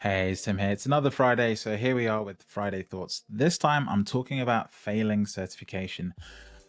Hey, it's Tim here. It's another Friday, so here we are with Friday Thoughts. This time I'm talking about failing certification.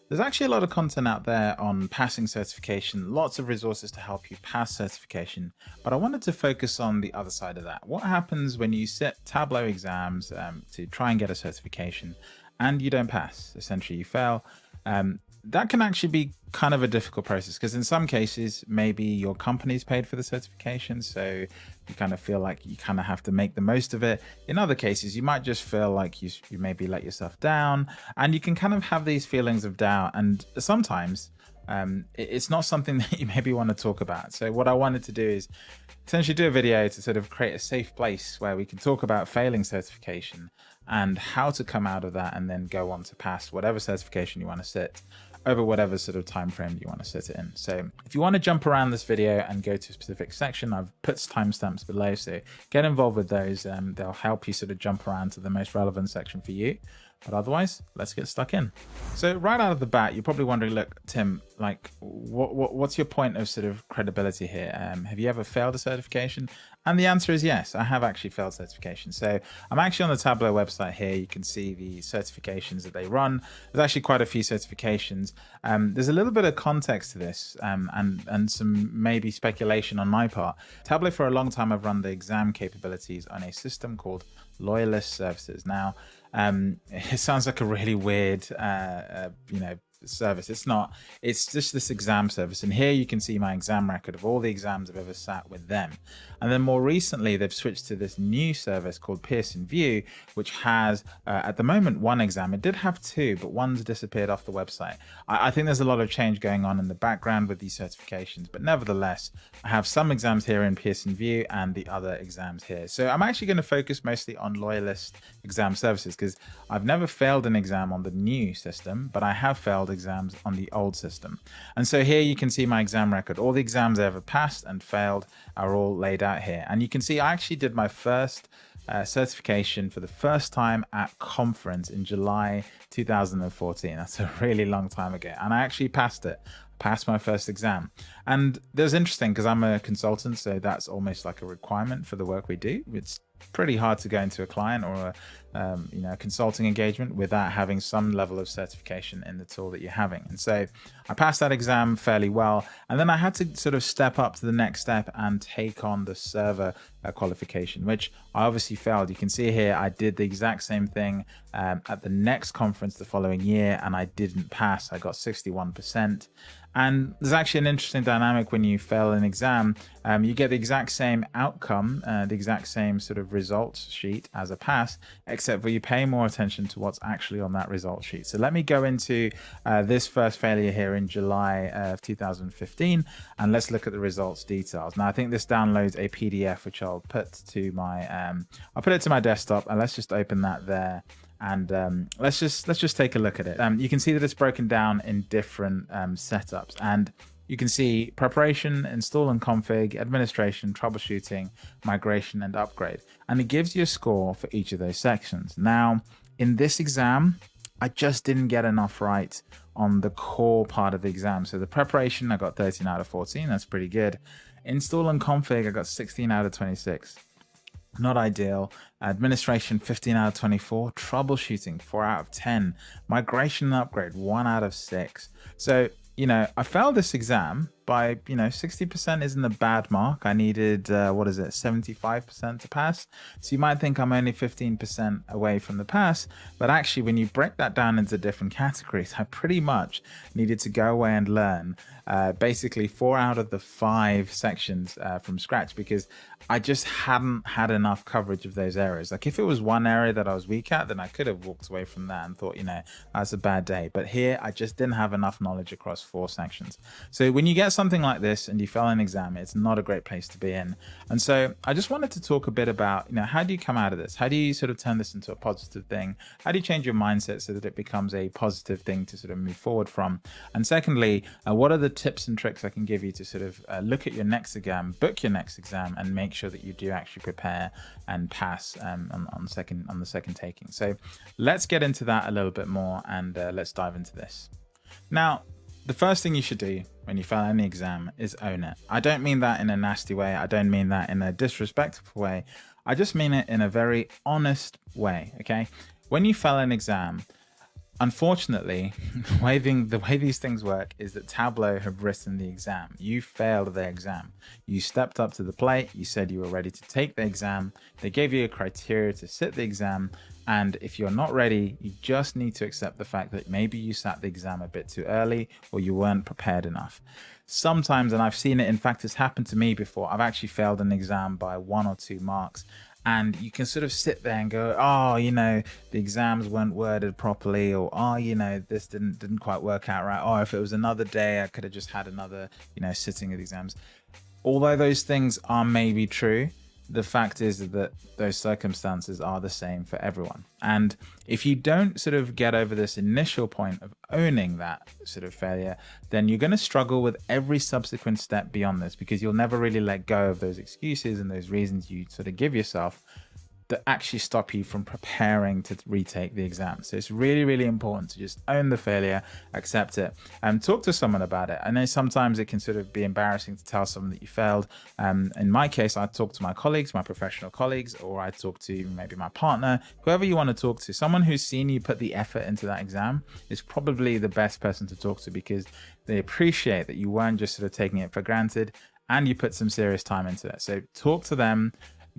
There's actually a lot of content out there on passing certification, lots of resources to help you pass certification, but I wanted to focus on the other side of that. What happens when you sit Tableau exams um, to try and get a certification and you don't pass? Essentially, you fail. Um, that can actually be kind of a difficult process because in some cases maybe your company's paid for the certification so you kind of feel like you kind of have to make the most of it. In other cases you might just feel like you, you maybe let yourself down and you can kind of have these feelings of doubt and sometimes um, it's not something that you maybe want to talk about. So what i wanted to do is essentially do a video to sort of create a safe place where we can talk about failing certification and how to come out of that and then go on to pass whatever certification you want to sit over whatever sort of time frame you want to set it in. So if you want to jump around this video and go to a specific section, I've put timestamps below. So get involved with those. Um, they'll help you sort of jump around to the most relevant section for you. But otherwise, let's get stuck in. So right out of the bat, you're probably wondering, look, Tim, like, what, what what's your point of sort of credibility here? Um, have you ever failed a certification? And the answer is yes, I have actually failed certification. So I'm actually on the Tableau website here. You can see the certifications that they run. There's actually quite a few certifications. Um, there's a little bit of context to this um, and, and some maybe speculation on my part. Tableau for a long time I've run the exam capabilities on a system called Loyalist Services. Now, um, it sounds like a really weird, uh, uh, you know, service. It's not. It's just this exam service. And here you can see my exam record of all the exams I've ever sat with them. And then more recently, they've switched to this new service called Pearson VUE, which has, uh, at the moment, one exam. It did have two, but one's disappeared off the website. I, I think there's a lot of change going on in the background with these certifications, but nevertheless, I have some exams here in Pearson VUE and the other exams here. So I'm actually going to focus mostly on Loyalist exam services because I've never failed an exam on the new system, but I have failed exams on the old system. And so here you can see my exam record. All the exams I ever passed and failed are all laid out here. And you can see I actually did my first uh, certification for the first time at conference in July 2014. That's a really long time ago. And I actually passed it passed my first exam. And it was interesting because I'm a consultant, so that's almost like a requirement for the work we do. It's pretty hard to go into a client or a um, you know consulting engagement without having some level of certification in the tool that you're having. And so I passed that exam fairly well, and then I had to sort of step up to the next step and take on the server uh, qualification, which I obviously failed. You can see here I did the exact same thing um, at the next conference the following year, and I didn't pass. I got 61%. And there's actually an interesting dynamic when you fail an exam. Um, you get the exact same outcome, uh, the exact same sort of results sheet as a pass, except for you pay more attention to what's actually on that result sheet. So let me go into uh, this first failure here in July of 2015, and let's look at the results details. Now I think this downloads a PDF, which I'll put to my, um, I'll put it to my desktop, and let's just open that there and um, let's just let's just take a look at it. Um, you can see that it's broken down in different um, setups, and you can see preparation, install and config, administration, troubleshooting, migration, and upgrade, and it gives you a score for each of those sections. Now, in this exam, I just didn't get enough right on the core part of the exam. So the preparation, I got 13 out of 14. That's pretty good. Install and config, I got 16 out of 26 not ideal. Administration 15 out of 24. Troubleshooting 4 out of 10. Migration and upgrade 1 out of 6. So, you know, I failed this exam by, you know, 60% isn't a bad mark. I needed, uh, what is it, 75% to pass. So you might think I'm only 15% away from the pass, but actually when you break that down into different categories, I pretty much needed to go away and learn uh, basically four out of the five sections uh, from scratch because I just hadn't had enough coverage of those areas. Like if it was one area that I was weak at, then I could have walked away from that and thought, you know, that's a bad day. But here I just didn't have enough knowledge across four sections. So when you get something like this and you fail an exam, it's not a great place to be in. And so I just wanted to talk a bit about, you know, how do you come out of this? How do you sort of turn this into a positive thing? How do you change your mindset so that it becomes a positive thing to sort of move forward from? And secondly, uh, what are the tips and tricks I can give you to sort of uh, look at your next exam, book your next exam, and make sure that you do actually prepare and pass um, on, on, second on the second taking. So let's get into that a little bit more and uh, let's dive into this. Now, the first thing you should do when you fail any exam is own it. I don't mean that in a nasty way. I don't mean that in a disrespectful way. I just mean it in a very honest way, okay? When you fail an exam, Unfortunately, the way, the way these things work is that Tableau have written the exam. You failed the exam. You stepped up to the plate. You said you were ready to take the exam. They gave you a criteria to sit the exam. And if you're not ready, you just need to accept the fact that maybe you sat the exam a bit too early or you weren't prepared enough. Sometimes, and I've seen it, in fact, it's happened to me before. I've actually failed an exam by one or two marks and you can sort of sit there and go oh you know the exams weren't worded properly or oh you know this didn't didn't quite work out right oh if it was another day i could have just had another you know sitting of the exams although those things are maybe true the fact is that those circumstances are the same for everyone. And if you don't sort of get over this initial point of owning that sort of failure, then you're going to struggle with every subsequent step beyond this because you'll never really let go of those excuses and those reasons you sort of give yourself that actually stop you from preparing to retake the exam. So it's really, really important to just own the failure, accept it, and talk to someone about it. I know sometimes it can sort of be embarrassing to tell someone that you failed. Um, in my case, I talk to my colleagues, my professional colleagues, or I talk to maybe my partner, whoever you want to talk to. Someone who's seen you put the effort into that exam is probably the best person to talk to because they appreciate that you weren't just sort of taking it for granted and you put some serious time into it. So talk to them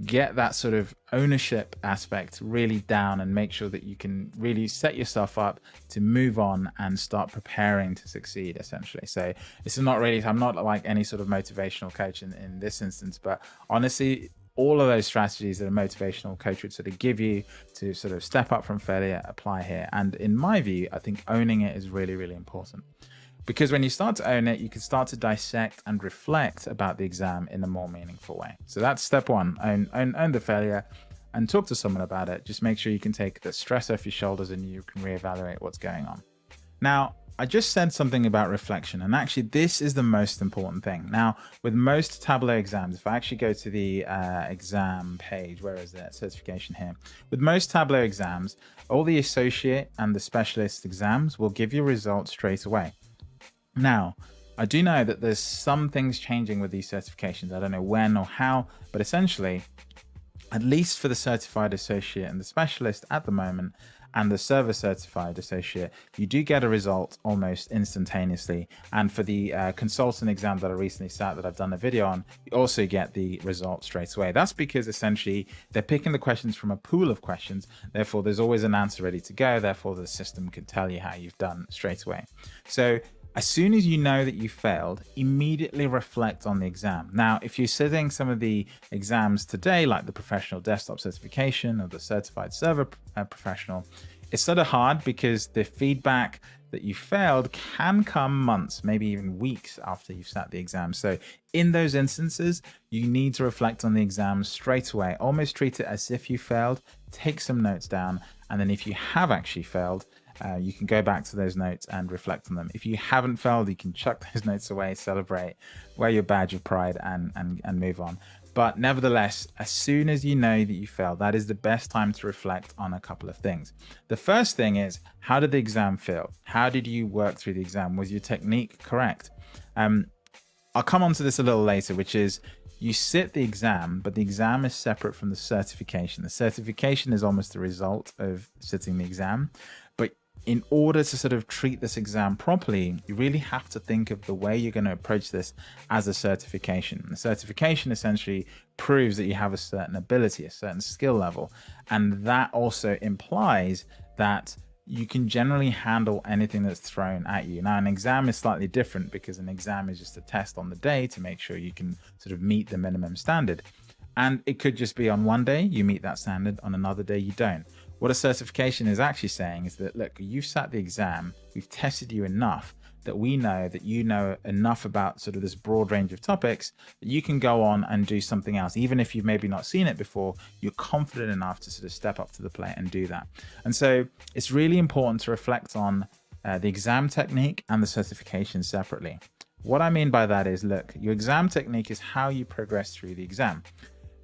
get that sort of ownership aspect really down and make sure that you can really set yourself up to move on and start preparing to succeed essentially. So it's not really i'm not like any sort of motivational coach in, in this instance but honestly all of those strategies that a motivational coach would sort of give you to sort of step up from failure apply here. And in my view i think owning it is really really important because when you start to own it, you can start to dissect and reflect about the exam in a more meaningful way. So that's step one, own, own, own the failure and talk to someone about it. Just make sure you can take the stress off your shoulders and you can reevaluate what's going on. Now, I just said something about reflection, and actually, this is the most important thing. Now, with most Tableau exams, if I actually go to the uh, exam page, where is that certification here? With most Tableau exams, all the associate and the specialist exams will give you results straight away. Now, I do know that there's some things changing with these certifications. I don't know when or how, but essentially, at least for the certified associate and the specialist at the moment, and the server certified associate, you do get a result almost instantaneously. And for the uh, consultant exam that I recently sat that I've done a video on, you also get the result straight away. That's because essentially they're picking the questions from a pool of questions. Therefore, there's always an answer ready to go. Therefore, the system can tell you how you've done straight away. So as soon as you know that you failed, immediately reflect on the exam. Now, if you're sitting some of the exams today, like the professional desktop certification or the certified server uh, professional, it's sort of hard because the feedback that you failed can come months, maybe even weeks after you've sat the exam. So in those instances, you need to reflect on the exam straight away, almost treat it as if you failed, take some notes down. And then if you have actually failed, uh, you can go back to those notes and reflect on them. If you haven't failed, you can chuck those notes away, celebrate, wear your badge of pride, and and and move on. But nevertheless, as soon as you know that you failed, that is the best time to reflect on a couple of things. The first thing is, how did the exam feel? How did you work through the exam? Was your technique correct? Um, I'll come on to this a little later, which is you sit the exam, but the exam is separate from the certification. The certification is almost the result of sitting the exam in order to sort of treat this exam properly, you really have to think of the way you're going to approach this as a certification. The certification essentially proves that you have a certain ability, a certain skill level. And that also implies that you can generally handle anything that's thrown at you. Now, an exam is slightly different because an exam is just a test on the day to make sure you can sort of meet the minimum standard. And it could just be on one day you meet that standard, on another day you don't. What a certification is actually saying is that, look, you've sat the exam, we've tested you enough that we know that you know enough about sort of this broad range of topics that you can go on and do something else. Even if you've maybe not seen it before, you're confident enough to sort of step up to the plate and do that. And so it's really important to reflect on uh, the exam technique and the certification separately. What I mean by that is, look, your exam technique is how you progress through the exam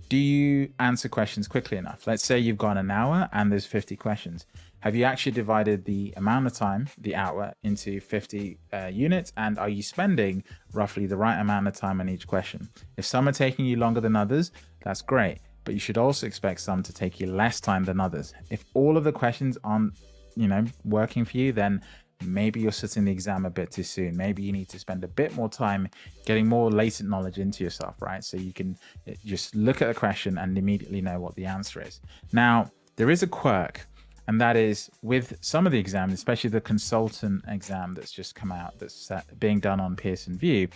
do you answer questions quickly enough? Let's say you've gone an hour and there's 50 questions. Have you actually divided the amount of time, the hour, into 50 uh, units? And are you spending roughly the right amount of time on each question? If some are taking you longer than others, that's great. but you should also expect some to take you less time than others. If all of the questions aren't, you know, working for you, then maybe you're sitting the exam a bit too soon. Maybe you need to spend a bit more time getting more latent knowledge into yourself, right? So you can eh, just look at a question and immediately know what the answer is. Now, there is a quirk, and that is with some of the exams, especially the consultant exam that's just come out that's being done on Pearson VUE,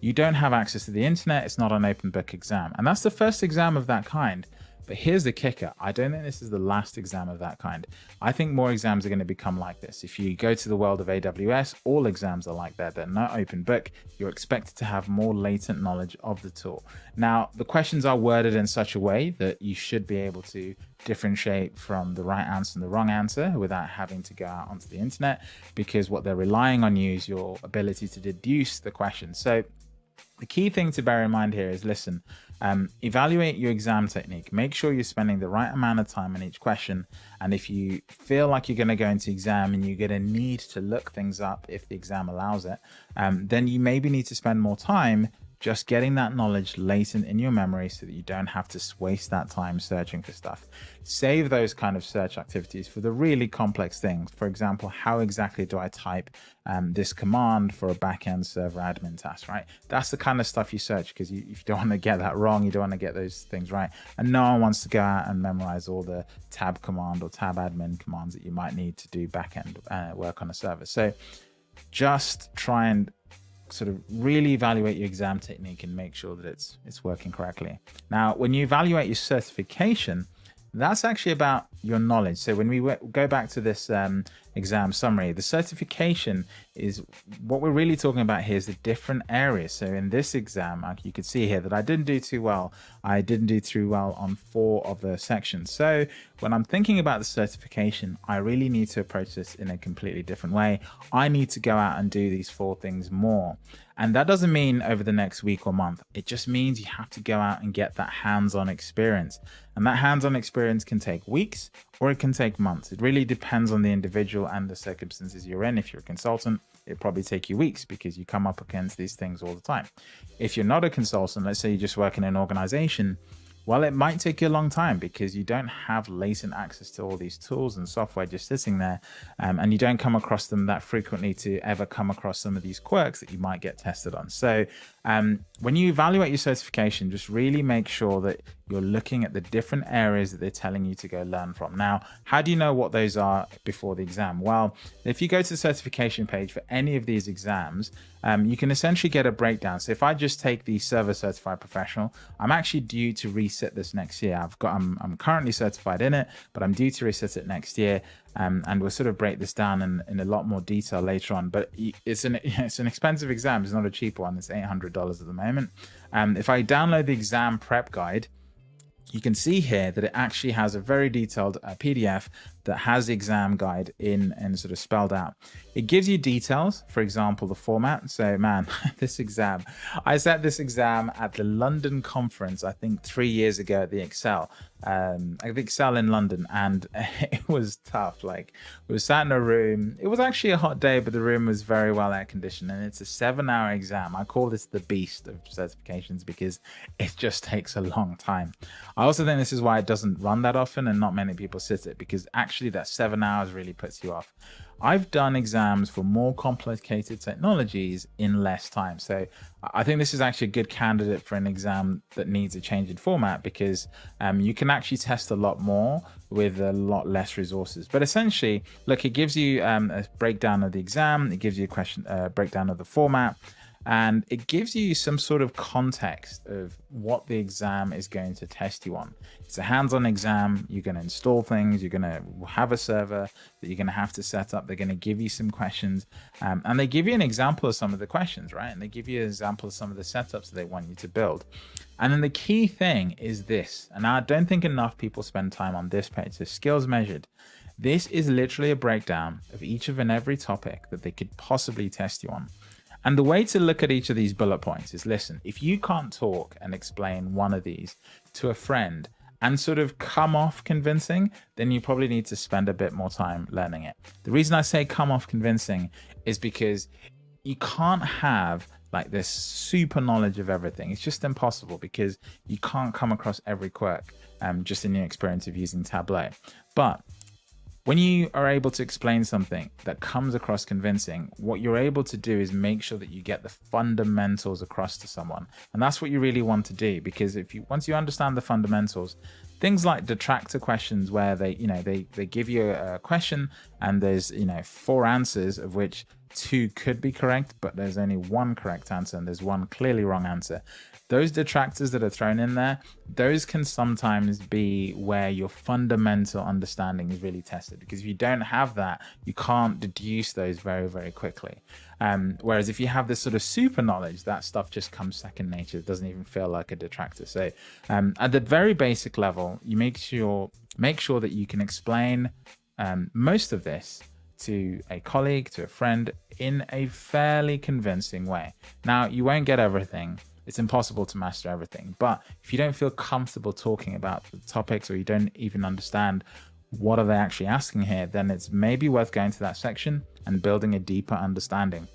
you don't have access to the internet. It's not an open book exam. And that's the first exam of that kind. But here's the kicker. I don't think this is the last exam of that kind. I think more exams are going to become like this. If you go to the world of AWS, all exams are like that. They're not open book. You're expected to have more latent knowledge of the tool. Now, the questions are worded in such a way that you should be able to differentiate from the right answer and the wrong answer without having to go out onto the internet because what they're relying on you is your ability to deduce the question. So the key thing to bear in mind here is listen, um, evaluate your exam technique. Make sure you're spending the right amount of time on each question. And if you feel like you're going to go into exam and you're going to need to look things up if the exam allows it, um, then you maybe need to spend more time just getting that knowledge latent in your memory so that you don't have to waste that time searching for stuff. Save those kind of search activities for the really complex things. For example, how exactly do I type um, this command for a backend server admin task, right? That's the kind of stuff you search because you, you don't want to get that wrong. You don't want to get those things right. And no one wants to go out and memorize all the tab command or tabadmin commands that you might need to do backend uh, work on a server. So just try and sort of really evaluate your exam technique and make sure that it's it's working correctly. Now, when you evaluate your certification, that's actually about your knowledge. So when we go back to this um, exam summary, the certification is what we're really talking about here is the different areas. So in this exam, you could see here that I didn't do too well. I didn't do too well on four of the sections. So when I'm thinking about the certification, I really need to approach this in a completely different way. I need to go out and do these four things more. And that doesn't mean over the next week or month. It just means you have to go out and get that hands-on experience. And that hands-on experience can take weeks or it can take months. It really depends on the individual and the circumstances you're in. If you're a consultant, it probably take you weeks because you come up against these things all the time. If you're not a consultant, let's say you just work in an organization, well, it might take you a long time because you don't have latent access to all these tools and software just sitting there, um, and you don't come across them that frequently to ever come across some of these quirks that you might get tested on. So um, when you evaluate your certification, just really make sure that you're looking at the different areas that they're telling you to go learn from. Now, how do you know what those are before the exam? Well, if you go to the certification page for any of these exams, um, you can essentially get a breakdown. So if I just take the server certified professional, I'm actually due to reset this next year. I've got, I'm, I'm currently certified in it, but I'm due to reset it next year. Um, and we'll sort of break this down in, in a lot more detail later on. But it's an it's an expensive exam. It's not a cheap one. It's eight hundred dollars at the moment. Um, if I download the exam prep guide, you can see here that it actually has a very detailed uh, PDF that has the exam guide in and sort of spelled out. It gives you details, for example, the format. So man, this exam, I sat this exam at the London conference, I think three years ago at the ExCeL, um, at the ExCeL in London, and it was tough. Like we were sat in a room. It was actually a hot day, but the room was very well air conditioned, and it's a seven-hour exam. I call this the beast of certifications because it just takes a long time. I also think this is why it doesn't run that often, and not many people sit it because actually actually that seven hours really puts you off. I've done exams for more complicated technologies in less time. So I think this is actually a good candidate for an exam that needs a change in format because um, you can actually test a lot more with a lot less resources. But essentially, look, it gives you um, a breakdown of the exam. It gives you a question uh, breakdown of the format and it gives you some sort of context of what the exam is going to test you on. It's a hands-on exam. You're going to install things. You're going to have a server that you're going to have to set up. They're going to give you some questions, um, and they give you an example of some of the questions, right? And they give you an example of some of the setups that they want you to build. And then the key thing is this, and I don't think enough people spend time on this page. So skills measured. This is literally a breakdown of each of and every topic that they could possibly test you on. And the way to look at each of these bullet points is listen, if you can't talk and explain one of these to a friend and sort of come off convincing, then you probably need to spend a bit more time learning it. The reason I say come off convincing is because you can't have like this super knowledge of everything. It's just impossible because you can't come across every quirk. um, just in your experience of using Tableau. But when you are able to explain something that comes across convincing, what you're able to do is make sure that you get the fundamentals across to someone. And that's what you really want to do because if you once you understand the fundamentals, things like detractor questions where they, you know, they they give you a question and there's, you know, four answers of which two could be correct, but there's only one correct answer and there's one clearly wrong answer those detractors that are thrown in there, those can sometimes be where your fundamental understanding is really tested. Because if you don't have that, you can't deduce those very, very quickly. Um, whereas if you have this sort of super knowledge, that stuff just comes second nature. It doesn't even feel like a detractor. So um, at the very basic level, you make sure make sure that you can explain um, most of this to a colleague, to a friend in a fairly convincing way. Now, you won't get everything it's impossible to master everything. But if you don't feel comfortable talking about the topics or you don't even understand what are they actually asking here, then it's maybe worth going to that section and building a deeper understanding.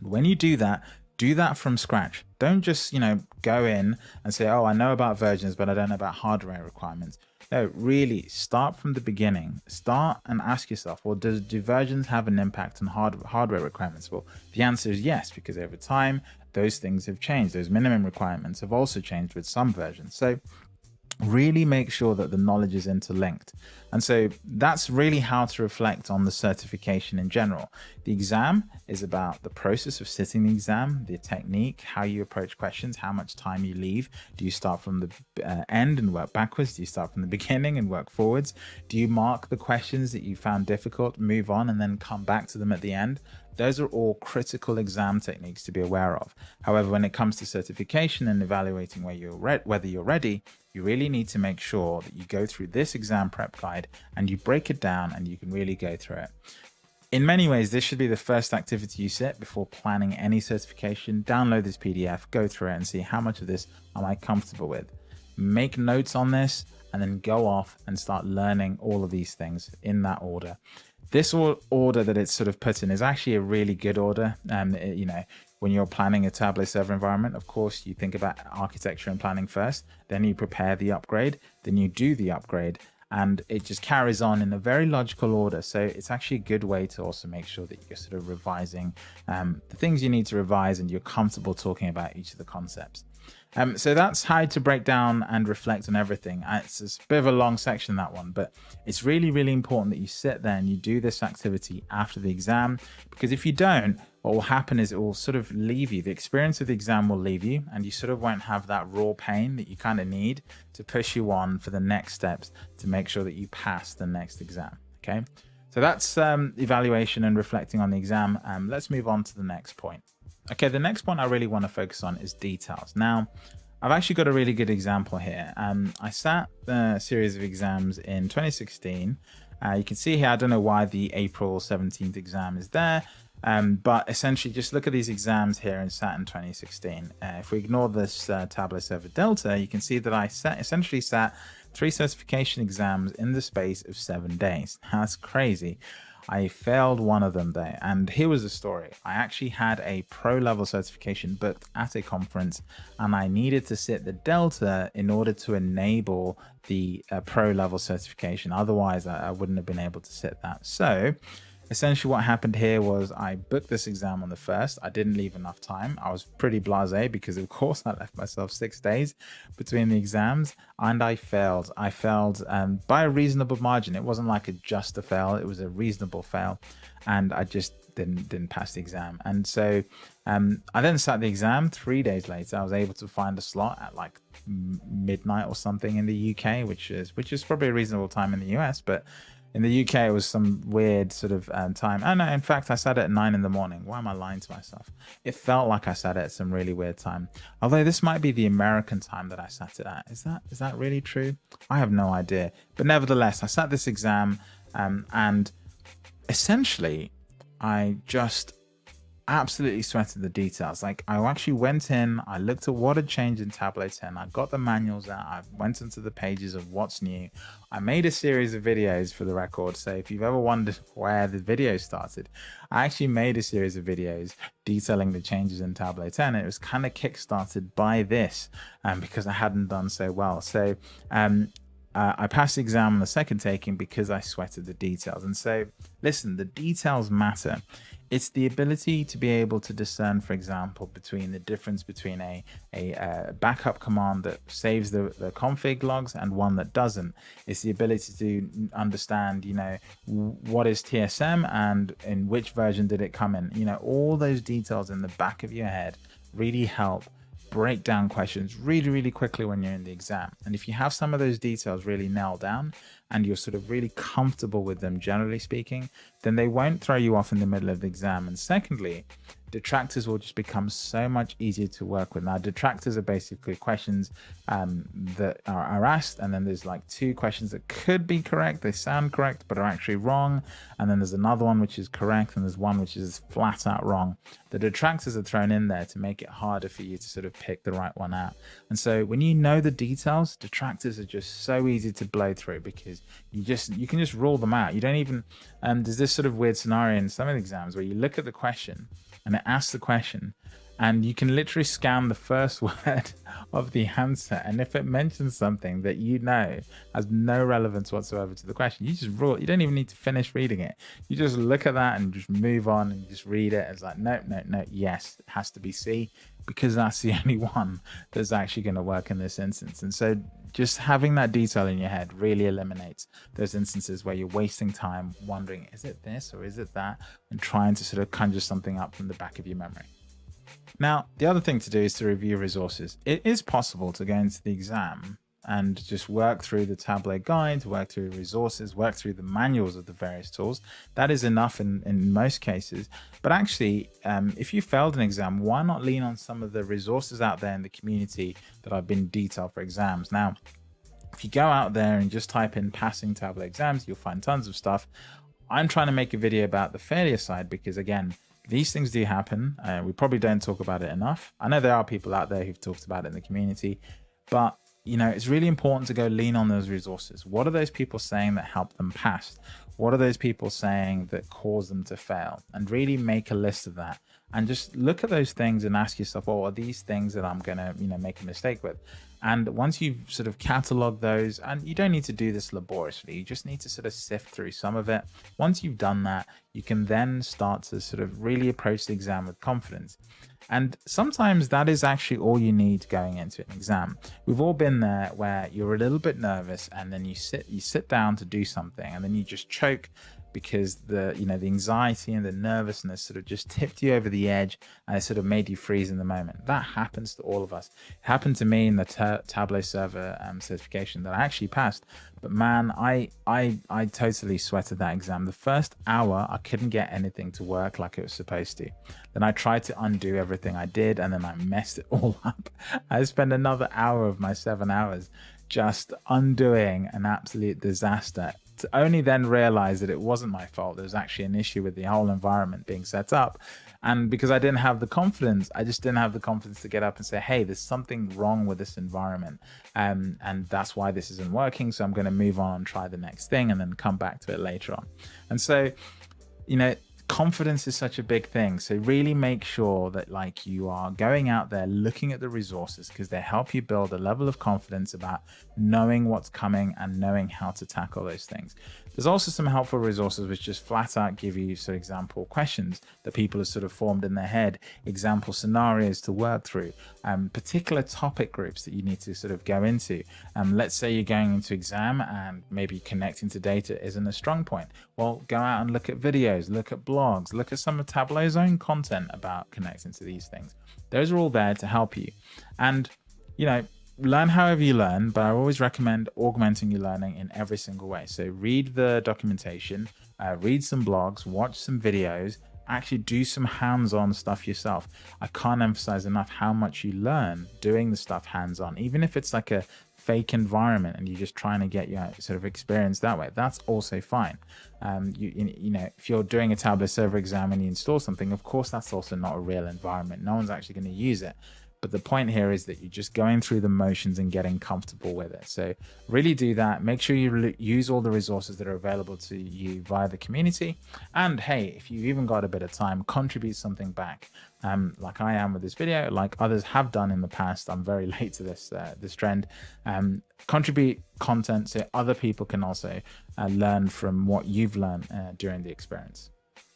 When you do that, do that from scratch. Don't just, you know, go in and say, oh, I know about versions, but I don't know about hardware requirements. No, really start from the beginning. Start and ask yourself, well, does do versions have an impact on hard, hardware requirements? Well, the answer is yes, because over time, those things have changed. Those minimum requirements have also changed with some versions. So really make sure that the knowledge is interlinked. And so that's really how to reflect on the certification in general. The exam is about the process of sitting the exam, the technique, how you approach questions, how much time you leave. Do you start from the uh, end and work backwards? Do you start from the beginning and work forwards? Do you mark the questions that you found difficult, move on, and then come back to them at the end? Those are all critical exam techniques to be aware of. However, when it comes to certification and evaluating where you're whether you're ready, you really need to make sure that you go through this exam prep guide and you break it down and you can really go through it. In many ways, this should be the first activity you set before planning any certification. Download this PDF, go through it and see how much of this am I comfortable with. Make notes on this and then go off and start learning all of these things in that order this order that it's sort of put in is actually a really good order. Um, it, you know, when you're planning a Tableau server environment, of course, you think about architecture and planning first, then you prepare the upgrade, then you do the upgrade, and it just carries on in a very logical order. So it's actually a good way to also make sure that you're sort of revising um, the things you need to revise and you're comfortable talking about each of the concepts. Um, so that's how to break down and reflect on everything. Uh, it's a bit of a long section, that one, but it's really, really important that you sit there and you do this activity after the exam, because if you don't, what will happen is it will sort of leave you. The experience of the exam will leave you, and you sort of won't have that raw pain that you kind of need to push you on for the next steps to make sure that you pass the next exam. Okay, so that's um, evaluation and reflecting on the exam. Um, let's move on to the next point. Okay, the next point I really want to focus on is details. Now, I've actually got a really good example here. Um, I sat a series of exams in 2016. Uh, you can see here, I don't know why the April 17th exam is there, um, but essentially just look at these exams here in SAT in 2016. Uh, if we ignore this uh, Tableau Server Delta, you can see that I essentially sat three certification exams in the space of seven days. That's crazy. I failed one of them there. And here was the story. I actually had a pro level certification booked at a conference and I needed to sit the Delta in order to enable the uh, pro level certification. Otherwise, I, I wouldn't have been able to sit that. So essentially what happened here was I booked this exam on the first. I didn't leave enough time. I was pretty blasé because of course I left myself six days between the exams and I failed. I failed um, by a reasonable margin. It wasn't like a just a fail. It was a reasonable fail and I just didn't didn't pass the exam. And so um, I then sat the exam three days later. I was able to find a slot at like midnight or something in the UK, which is which is probably a reasonable time in the US, but in the UK, it was some weird sort of um, time. Oh no, in fact, I sat at nine in the morning. Why am I lying to myself? It felt like I sat at some really weird time. Although this might be the American time that I sat it at. Is that is that really true? I have no idea. But nevertheless, I sat this exam, um, and essentially, I just absolutely sweated the details. Like I actually went in, I looked at what had changed in Tableau 10. I got the manuals out. I went into the pages of what's new. I made a series of videos for the record. So if you've ever wondered where the video started, I actually made a series of videos detailing the changes in Tableau 10. It was kind of kickstarted by this um, because I hadn't done so well. So um, uh, I passed the exam on the second taking because I sweated the details. And so, listen, the details matter. It's the ability to be able to discern, for example, between the difference between a, a, a backup command that saves the, the config logs and one that doesn't. It's the ability to understand, you know, what is TSM and in which version did it come in. You know, all those details in the back of your head really help break down questions really, really quickly when you're in the exam. And if you have some of those details really nailed down and you're sort of really comfortable with them, generally speaking, then they won't throw you off in the middle of the exam. And secondly, detractors will just become so much easier to work with. Now, detractors are basically questions um, that are, are, asked, and then there's like two questions that could be correct, they sound correct, but are actually wrong. And then there's another one which is correct, and there's one which is flat out wrong. The detractors are thrown in there to make it harder for you to sort of pick the right one out. And so when you know the details, detractors are just so easy to blow through because you just you can just rule them out. You don't even um, there's this sort of weird scenario in some of the exams where you look at the question and it asks the question and you can literally scan the first word of the answer. And if it mentions something that you know has no relevance whatsoever to the question you just rule you don't even need to finish reading it. You just look at that and just move on and just read it. It's like no no no yes it has to be c because that's the only one that's actually going to work in this instance. And so just having that detail in your head really eliminates those instances where you're wasting time wondering is it this or is it that and trying to sort of conjure something up from the back of your memory now, the other thing to do is to review resources. It is possible to go into the exam and just work through the Tableau guides, work through resources, work through the manuals of the various tools. That is enough in, in most cases. But actually, um, if you failed an exam, why not lean on some of the resources out there in the community that have been detailed for exams? Now, if you go out there and just type in passing Tableau exams, you'll find tons of stuff. I'm trying to make a video about the failure side because again, these things do happen. Uh, we probably don't talk about it enough. I know there are people out there who've talked about it in the community, but you know, it's really important to go lean on those resources. What are those people saying that help them pass? What are those people saying that cause them to fail? And really make a list of that and just look at those things and ask yourself, well, are these things that I'm going to, you know, make a mistake with? And once you've sort of cataloged those, and you don't need to do this laboriously, you just need to sort of sift through some of it. Once you've done that, you can then start to sort of really approach the exam with confidence. And sometimes that is actually all you need going into an exam. We've all been there where you're a little bit nervous and then you sit you sit down to do something and then you just choke because the you know the anxiety and the nervousness sort of just tipped you over the edge and it sort of made you freeze in the moment. That happens to all of us. It happened to me in the tableau server um, certification that i actually passed but man i i i totally sweated that exam. The first hour i couldn't get anything to work like it was supposed to. Then i tried to undo everything i did and then i messed it all up. I spent another hour of my seven hours just undoing an absolute disaster only then realize that it wasn't my fault. There was actually an issue with the whole environment being set up. And because I didn't have the confidence, I just didn't have the confidence to get up and say, hey, there's something wrong with this environment. Um, and that's why this isn't working. So I'm going to move on and try the next thing and then come back to it later on. And so, you know, confidence is such a big thing so really make sure that like you are going out there looking at the resources because they help you build a level of confidence about knowing what's coming and knowing how to tackle those things there's also some helpful resources which just flat out give you some example questions that people have sort of formed in their head, example scenarios to work through, um, particular topic groups that you need to sort of go into. Um, let's say you're going into exam and maybe connecting to data isn't a strong point. Well, go out and look at videos, look at blogs, look at some of Tableau's own content about connecting to these things. Those are all there to help you. And, you know, learn however you learn, but I always recommend augmenting your learning in every single way. So read the documentation, uh, read some blogs, watch some videos, actually do some hands-on stuff yourself. I can't emphasize enough how much you learn doing the stuff hands-on, even if it's like a fake environment and you're just trying to get your sort of experience that way, that's also fine. Um, you, you know, if you're doing a Tableau server exam and you install something, of course, that's also not a real environment. No one's actually going to use it. But the point here is that you're just going through the motions and getting comfortable with it. So really do that. Make sure you use all the resources that are available to you via the community. And hey, if you've even got a bit of time, contribute something back. Um, like I am with this video, like others have done in the past. I'm very late to this uh, this trend. Um, contribute content so other people can also uh, learn from what you've learned uh, during the experience.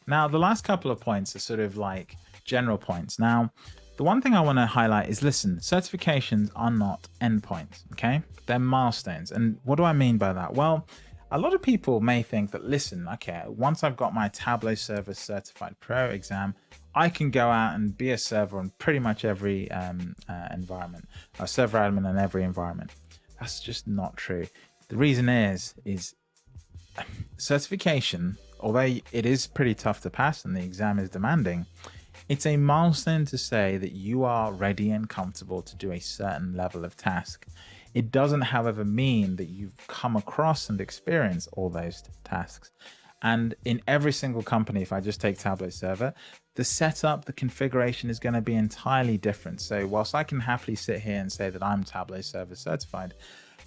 Now, the last couple of points are sort of like general points. Now, the one thing I want to highlight is listen, certifications are not endpoints, okay? They're milestones. And what do I mean by that? Well, a lot of people may think that, listen, okay, once I've got my Tableau Server Certified Pro exam, I can go out and be a server on pretty much every um, uh, environment, a server admin in every environment. That's just not true. The reason is, is certification, although it is pretty tough to pass and the exam is demanding, it's a milestone to say that you are ready and comfortable to do a certain level of task. It doesn't, however, mean that you've come across and experienced all those tasks. And in every single company, if I just take Tableau Server, the setup, the configuration is going to be entirely different. So whilst I can happily sit here and say that I'm Tableau Server certified,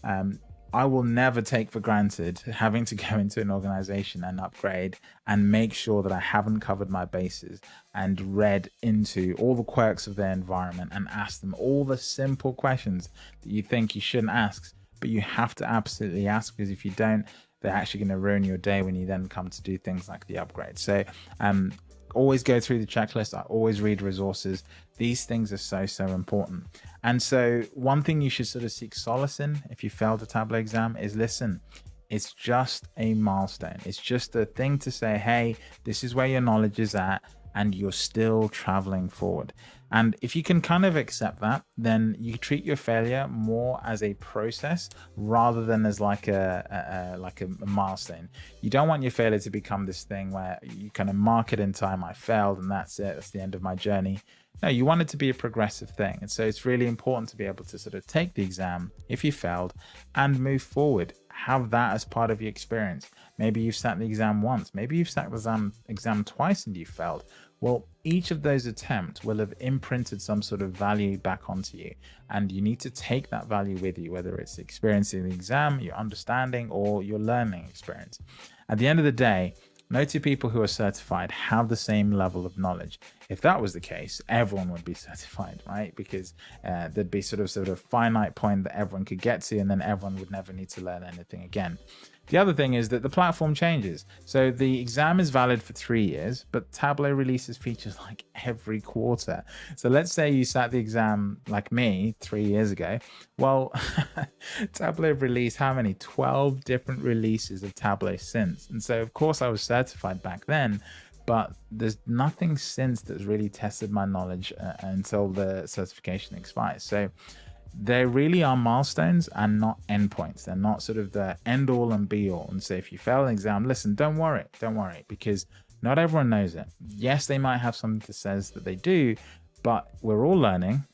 um, I will never take for granted having to go into an organization and upgrade and make sure that I haven't covered my bases and read into all the quirks of their environment and ask them all the simple questions that you think you shouldn't ask, but you have to absolutely ask because if you don't, they're actually going to ruin your day when you then come to do things like the upgrade. So um, always go through the checklist. I always read resources. These things are so, so important. And so one thing you should sort of seek solace in if you failed a Tableau exam is listen, it's just a milestone. It's just a thing to say, hey, this is where your knowledge is at and you're still traveling forward. And if you can kind of accept that, then you treat your failure more as a process rather than as like a, a, a, like a milestone. You don't want your failure to become this thing where you kind of mark it in time. I failed, and that's it. That's the end of my journey. No, you want it to be a progressive thing. And so it's really important to be able to sort of take the exam if you failed and move forward. Have that as part of your experience. Maybe you've sat the exam once, maybe you've sat the exam, exam twice and you failed. Well, each of those attempts will have imprinted some sort of value back onto you. And you need to take that value with you, whether it's experiencing the exam, your understanding, or your learning experience. At the end of the day, no two people who are certified have the same level of knowledge. If that was the case, everyone would be certified, right? Because uh, there'd be sort of sort of finite point that everyone could get to, and then everyone would never need to learn anything again. The other thing is that the platform changes. So the exam is valid for three years, but Tableau releases features like every quarter. So let's say you sat the exam like me three years ago. Well, Tableau released how many? 12 different releases of Tableau since. And so, of course, I was certified back then, but there's nothing since that's really tested my knowledge uh, until the certification expires. So they really are milestones and not endpoints. They're not sort of the end all and be all. And so if you fail an exam, listen, don't worry, don't worry, because not everyone knows it. Yes, they might have something that says that they do, but we're all learning.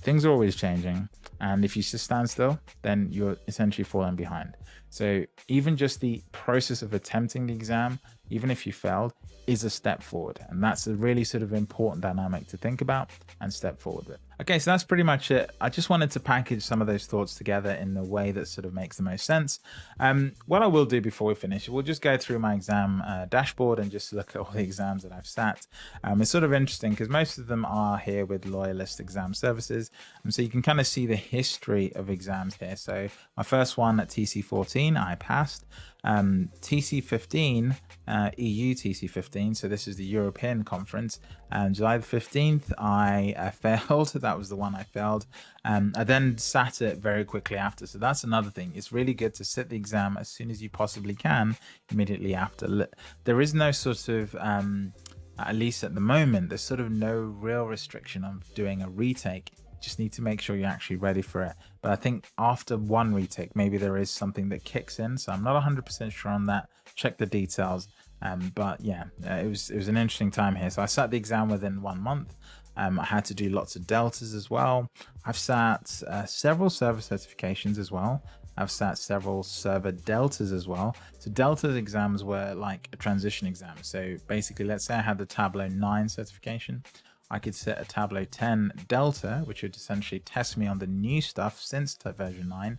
Things are always changing. And if you just stand still, then you're essentially falling behind. So even just the process of attempting the exam, even if you failed, is a step forward. And that's a really sort of important dynamic to think about and step forward with. Okay, so that's pretty much it. I just wanted to package some of those thoughts together in the way that sort of makes the most sense. Um, what I will do before we finish, we'll just go through my exam uh, dashboard and just look at all the exams that I've sat. Um, it's sort of interesting because most of them are here with Loyalist Exam Services. And so you can kind of see the history of exams here. So my first one at TC14, I passed. Um, TC15, uh, EU TC15, so this is the European conference, and July the 15th, I uh, failed. That was the one I failed. Um, I then sat it very quickly after. So that's another thing. It's really good to sit the exam as soon as you possibly can, immediately after. There is no sort of, um, at least at the moment, there's sort of no real restriction on doing a retake just need to make sure you're actually ready for it. But I think after one retake, maybe there is something that kicks in. So I'm not 100% sure on that. Check the details. Um, but yeah, uh, it was it was an interesting time here. So I sat the exam within one month. Um, I had to do lots of deltas as well. I've sat uh, several server certifications as well. I've sat several server deltas as well. So delta exams were like a transition exam. So basically, let's say I had the Tableau 9 certification. I could set a Tableau 10 Delta, which would essentially test me on the new stuff since version 9,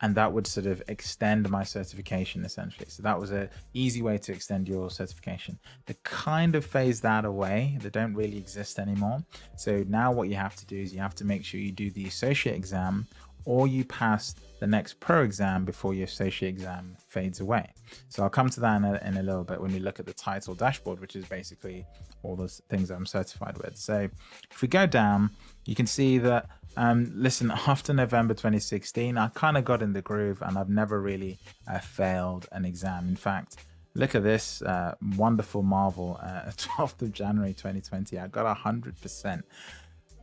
and that would sort of extend my certification essentially. So that was a easy way to extend your certification. They kind of phased that away. They don't really exist anymore. So now what you have to do is you have to make sure you do the associate exam or you pass the next pro exam before your associate exam fades away. So I'll come to that in a, in a little bit when we look at the title dashboard, which is basically all the things I'm certified with. So if we go down, you can see that, um, listen, after November 2016, I kind of got in the groove and I've never really uh, failed an exam. In fact, look at this uh, wonderful marvel, uh, 12th of January 2020, I got 100%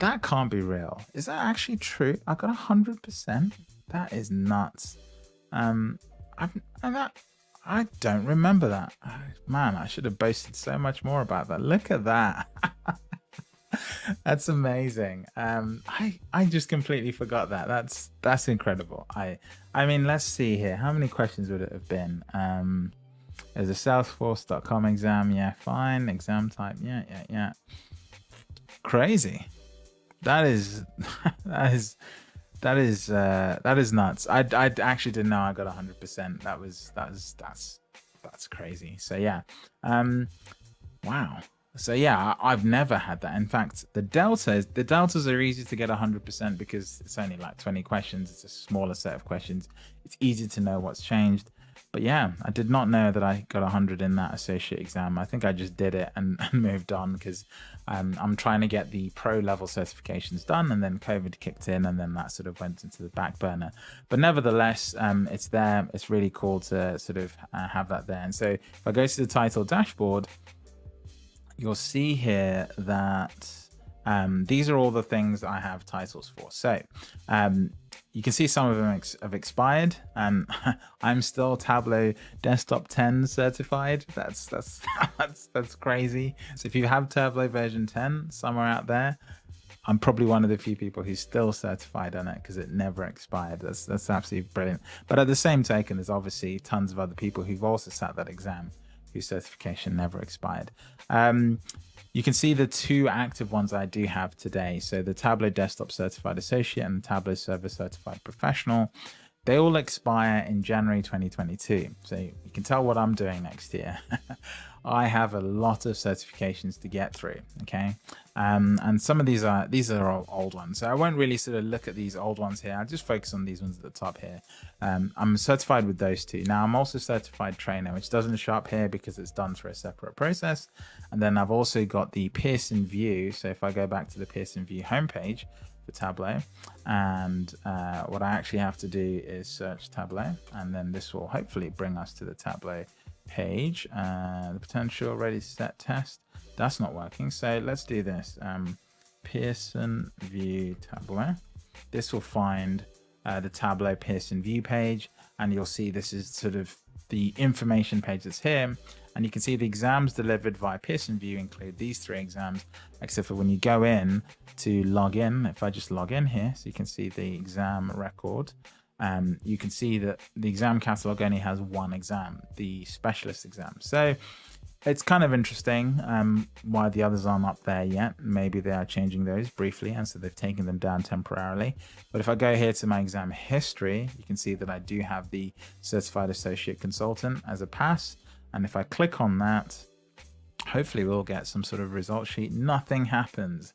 that can't be real. Is that actually true? I got a hundred percent. That is nuts. Um, I've, and that I don't remember that. Man, I should have boasted so much more about that. Look at that. that's amazing. Um, I I just completely forgot that. That's that's incredible. I I mean, let's see here. How many questions would it have been? Um, there's a Salesforce.com exam. Yeah, fine. Exam type. Yeah, yeah, yeah. Crazy that is that is that is uh that is nuts. I i actually didn't know i got 100 percent. That was that was that's that's crazy. So yeah um wow. So yeah i've never had that. In fact the deltas the deltas are easy to get 100 percent because it's only like 20 questions. It's a smaller set of questions. It's easy to know what's changed but yeah, I did not know that I got 100 in that associate exam. I think I just did it and, and moved on because um, I'm trying to get the pro level certifications done, and then COVID kicked in, and then that sort of went into the back burner. But nevertheless, um, it's there. It's really cool to sort of uh, have that there. And so if I go to the title dashboard, you'll see here that um, these are all the things I have titles for. So um, you can see some of them ex have expired. Um, I'm still Tableau Desktop 10 certified. That's that's that's that's crazy. So if you have Tableau version 10 somewhere out there, I'm probably one of the few people who's still certified on it because it never expired. That's that's absolutely brilliant. But at the same token, there's obviously tons of other people who've also sat that exam whose certification never expired. Um, you can see the two active ones I do have today. So the Tableau Desktop Certified Associate and the Tableau Server Certified Professional. They all expire in January 2022. So you can tell what I'm doing next year. I have a lot of certifications to get through. Okay, um, and some of these are these are old ones, so I won't really sort of look at these old ones here. I'll just focus on these ones at the top here. Um, I'm certified with those two. Now I'm also certified trainer, which doesn't show up here because it's done through a separate process. And then I've also got the Pearson VUE. So if I go back to the Pearson VUE homepage for Tableau, and uh, what I actually have to do is search Tableau, and then this will hopefully bring us to the Tableau page, uh, the potential ready set test. That's not working. So let's do this. Um, Pearson VUE Tableau. This will find uh, the Tableau Pearson VUE page, and you'll see this is sort of the information page that's here. And you can see the exams delivered via Pearson VUE include these three exams, except for when you go in to log in, if I just log in here, so you can see the exam record, um, you can see that the exam catalog only has one exam, the specialist exam. So it's kind of interesting um, why the others aren't up there yet. Maybe they are changing those briefly, and so they've taken them down temporarily. But if I go here to my exam history, you can see that I do have the Certified Associate Consultant as a pass. And if I click on that, hopefully we'll get some sort of result sheet. Nothing happens.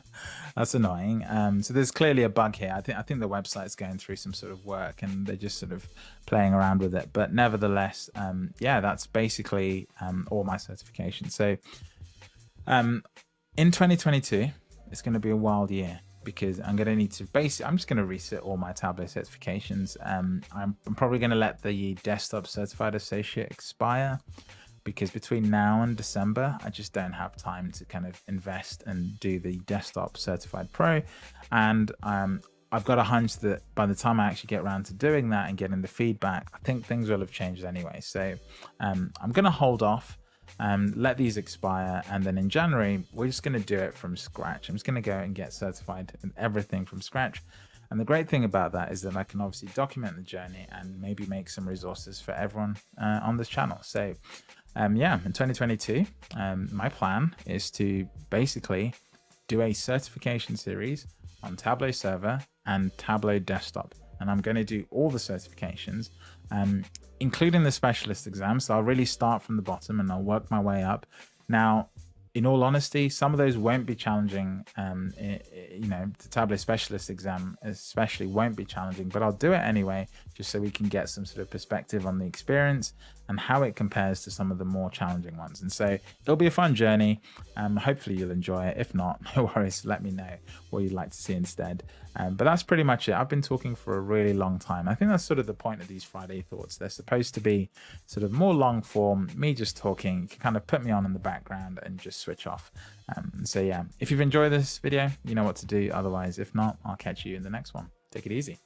That's annoying. Um, so there's clearly a bug here. I think i think the website's going through some sort of work and they're just sort of playing around with it. But nevertheless um, yeah that's basically um, all my certifications. So um, in 2022 it's going to be a wild year because I'm going to need to basically, I'm just going to reset all my Tableau certifications. Um, I'm, I'm probably going to let the desktop certified associate expire because between now and December, I just don't have time to kind of invest and do the desktop certified pro. And um, I've got a hunch that by the time I actually get around to doing that and getting the feedback, I think things will have changed anyway. So um, I'm going to hold off um, let these expire, and then in January, we're just going to do it from scratch. I'm just going to go and get certified in everything from scratch. And the great thing about that is that I can obviously document the journey and maybe make some resources for everyone uh, on this channel. So um, yeah, in 2022, um, my plan is to basically do a certification series on Tableau Server and Tableau Desktop. And I'm going to do all the certifications, um, including the specialist exam. So I'll really start from the bottom and I'll work my way up. Now, in all honesty, some of those won't be challenging. Um, you know, the Tableau Specialist exam especially won't be challenging, but I'll do it anyway, just so we can get some sort of perspective on the experience and how it compares to some of the more challenging ones. And so it'll be a fun journey. Um, hopefully you'll enjoy it. If not, no worries. Let me know what you'd like to see instead. Um, but that's pretty much it. I've been talking for a really long time. I think that's sort of the point of these Friday thoughts. They're supposed to be sort of more long form, me just talking. You can kind of put me on in the background and just switch off. Um, so yeah, if you've enjoyed this video, you know what to do. Otherwise, if not, I'll catch you in the next one. Take it easy.